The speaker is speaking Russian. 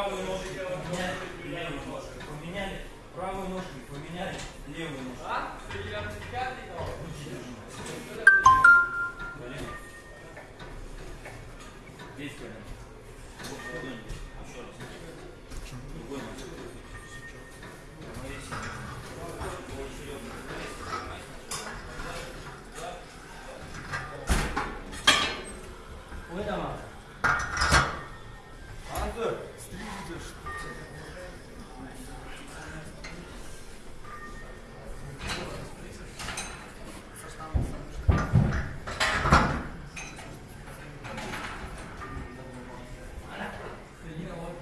правую ножку поменяли, поменяли, правую ножку поменяли, левую ножку. А? Колено. Ну, Здесь колено. Вот, еще раз.